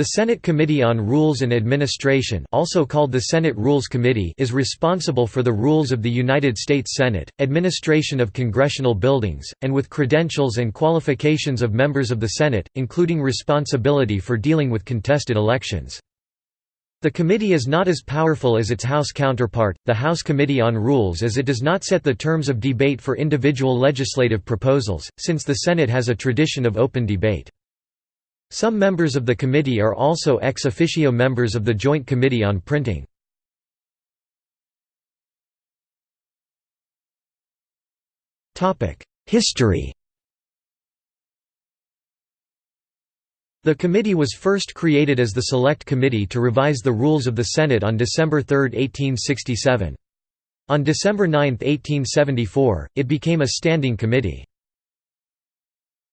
The Senate Committee on Rules and Administration also called the Senate Rules Committee is responsible for the rules of the United States Senate, administration of congressional buildings, and with credentials and qualifications of members of the Senate, including responsibility for dealing with contested elections. The committee is not as powerful as its House counterpart, the House Committee on Rules as it does not set the terms of debate for individual legislative proposals, since the Senate has a tradition of open debate. Some members of the committee are also ex officio members of the Joint Committee on Printing. History The committee was first created as the Select Committee to revise the rules of the Senate on December 3, 1867. On December 9, 1874, it became a standing committee.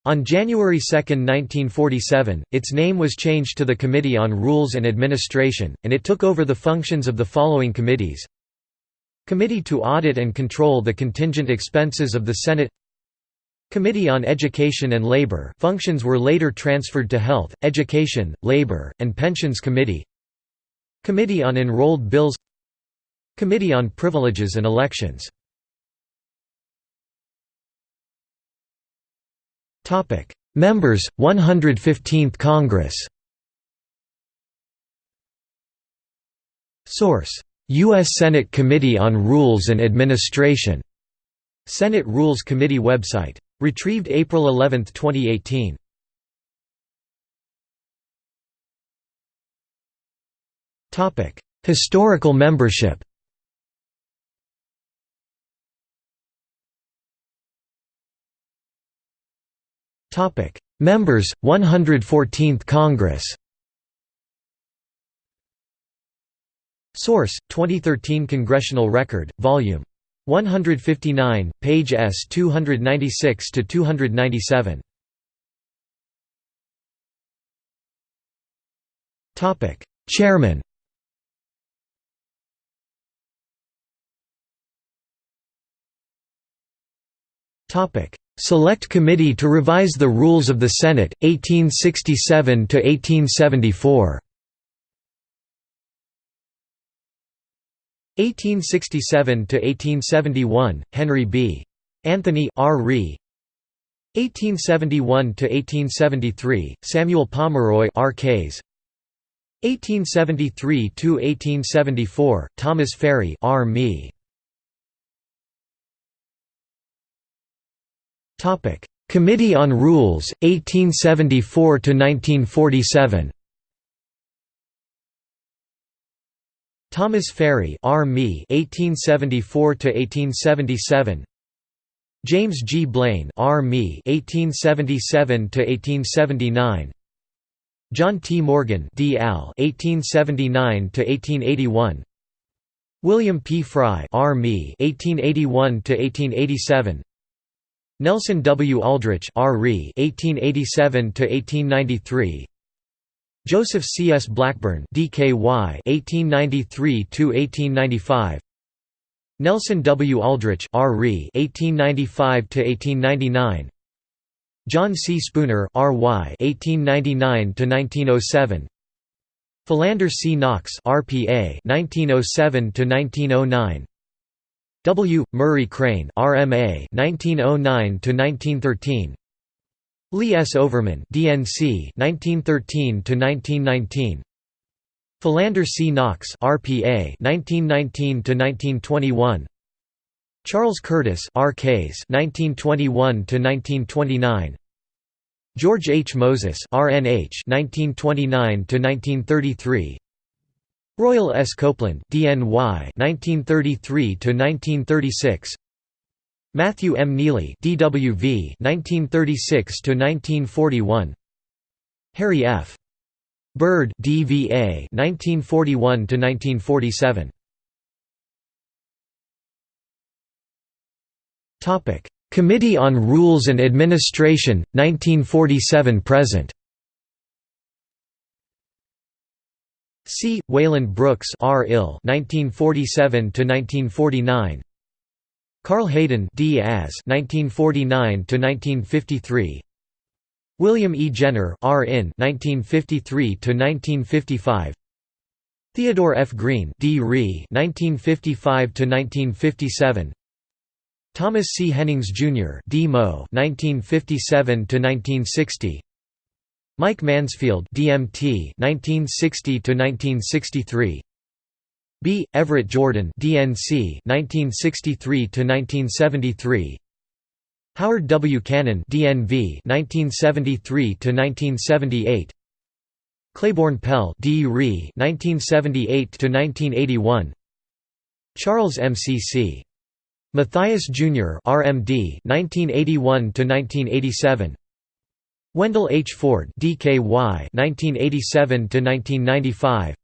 On January 2, 1947, its name was changed to the Committee on Rules and Administration, and it took over the functions of the following committees. Committee to Audit and Control the Contingent Expenses of the Senate. Committee on Education and Labor functions were later transferred to Health, Education, Labor, and Pensions Committee. Committee on Enrolled Bills. Committee on Privileges and Elections Members, 115th Congress Source: U.S. Senate Committee on Rules and Administration Senate Rules Committee website. Retrieved April 11, 2018. Topic: Historical membership Topic: Members 114th Congress. Source: 2013 Congressional Record, Volume 159, page S 296 to 297. Topic: Chairman. Topic: Select Committee to Revise the Rules of the Senate, 1867–1874 1867 to 1871 Henry B. Anthony R. Rhee 1871–1873, Samuel Pomeroy R. Kays 1873–1874, Thomas Ferry R. Me Topic: Committee on Rules 1874 to 1947. Thomas Ferry, R. Me, 1874 to 1877. James G. Blaine, R. Me, 1877 to 1879. John T. Morgan, D. Al, 1879 to 1881. William P. Frye, R. Me, 1881 to 1887. Nelson W. Aldrich R. 1887–1893 Joseph C. S. Blackburn DKY 1893–1895 Nelson W. Aldrich R. 1895–1899 John C. Spooner R.Y. 1899–1907 Philander C. Knox RPA 1907–1909 W. Murray Crane RMA 1909 to 1913 Lee S. Overman DNC 1913 to 1919 Philander C. Knox RPA 1919 to 1921 Charles Curtis RKs 1921 to 1929 George H. Moses RNH 1929 to 1933 Royal S. Copeland DNY 1933 to 1936 Matthew M. Neely DWV 1936 to 1941 Harry F. Byrd DVA 1941 to 1947 Topic Committee on Rules and Administration 1947 C. Wayland Brooks R. Ill 1947 1949 Carl Hayden D. As 1949 1953 William E. Jenner R. In 1953 to 1955. Theodore F. Green D. Ree 1955 to 1957. Thomas C. Hennings Jr. D. Mo 1957 to 1960. Mike Mansfield DMT 1960 to 1963. B. Everett Jordan DNC 1963 to 1973. Howard W. Cannon DNV 1973 to 1978 Claiborne Pell D. Ree 1978 to 1981 Charles MCC Mathias Jr. RMD 1981 to 1987 Wendell H. Ford DKY 1987 to 1995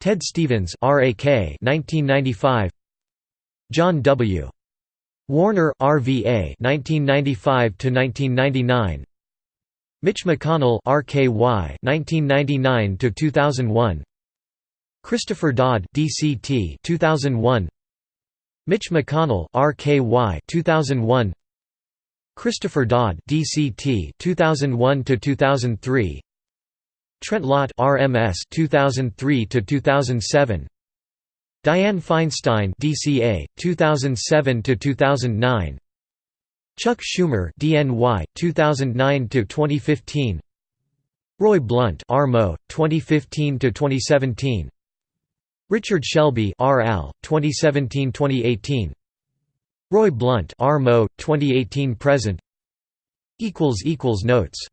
Ted Stevens RAK 1995 John W. Warner RVA 1995 to 1999 Mitch McConnell RKY 1999 to 2001 Christopher Dodd DCT 2001 Mitch McConnell RKY 2001 Christopher Dodd DCT 2001 to 2003 Trent Lott RMS 2003 to 2007 Dianne Feinstein DCA 2007 to 2009 Chuck Schumer DNY 2009 to 2015 Roy Blunt RMO 2015 to 2017 Richard Shelby RL 2017-2018 Roy Blunt RMO 2018 present. Equals equals notes